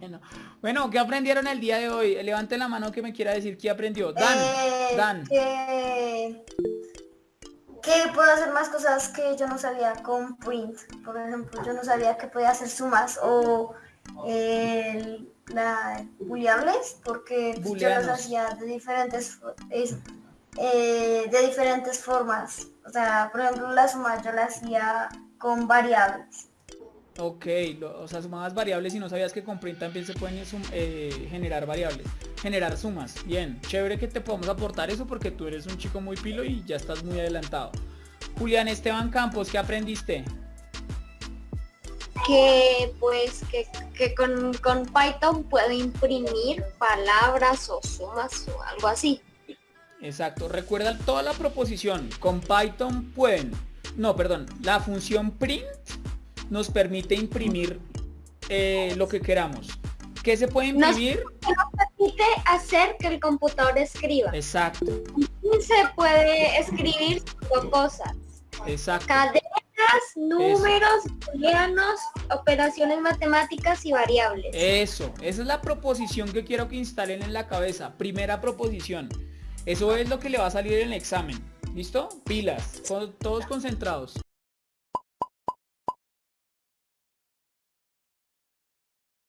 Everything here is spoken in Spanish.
Bueno, bueno, ¿qué aprendieron el día de hoy? Levanten la mano que me quiera decir qué aprendió. Dan, Eh, Dan. Que, que puedo hacer más cosas que yo no sabía con print. Por ejemplo, yo no sabía que podía hacer sumas o eh, la booleables porque yo las hacía de diferentes es- eh, de diferentes formas. O sea, por ejemplo, la suma yo la hacía con variables. Ok, lo- o sea, sumabas variables y no sabías que con print también se pueden sum- eh, generar variables. Generar sumas. Bien, chévere que te podamos aportar eso porque tú eres un chico muy pilo y ya estás muy adelantado. Julián Esteban Campos, ¿qué aprendiste? que pues que, que con, con Python puedo imprimir palabras o sumas o algo así. Exacto, recuerda toda la proposición. Con Python pueden, no, perdón, la función print nos permite imprimir eh, lo que queramos. ¿Qué se puede Nos- imprimir? Permite hacer que el computador escriba. Exacto, se puede escribir cinco cosas. exacto. Cadenas, números, booleanos, operaciones matemáticas y variables. Eso, esa es la proposición que quiero que instalen en la cabeza. Primera proposición. Eso es lo que le va a salir en el examen. ¿Listo? Pilas, todos concentrados.